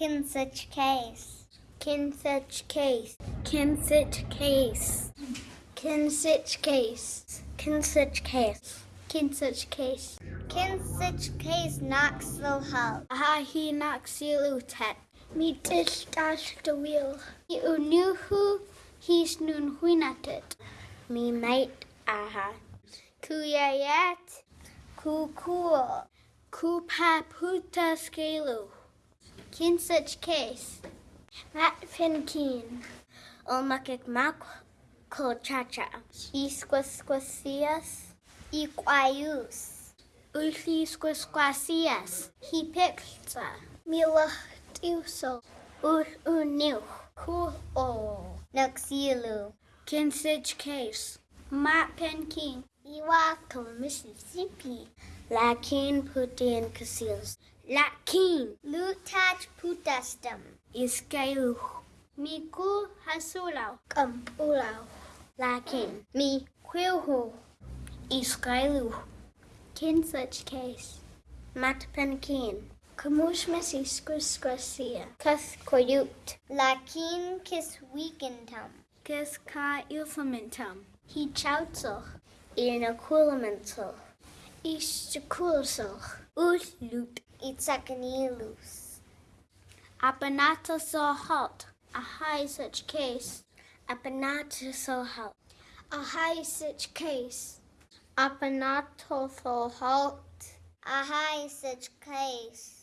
Kin such case. Kin such case. Kin such case. Kin such case. Kin such case. Kin such case. Kin such case knocks the hull. Aha he knocks you lutet. Mi dish dash the wheel. I unuhu he's nun huinatet. Mi mate aha. Kuyayat. Ku cool. Ku Kin such case. Mat fin keen. Olmakik mak ko chacha. Isquasquasias. Equaius. Ulti squasquasias. He. Mila tiuso. Ur uniu. Ku o. Kin such case. Mat pen keen. Iwako, Mississippi. Lakin putin casils. Lakin. Lutat putastum. Iscalu. Miku hasulau. Kampulau. Lakin. Mi quilhu. Iscalu. Kin such case. Mat penkin. Kamush messi squasquasia. Kas koyut. Lakin kis weakentum. Kes ka ilfamentum. He chautzach. Inoculamental. Istakulsach. Utlut. Itzakanilus. Apanata so halt. A high such case. Apanato so halt. A high such case. Apanato so halt. A high such case.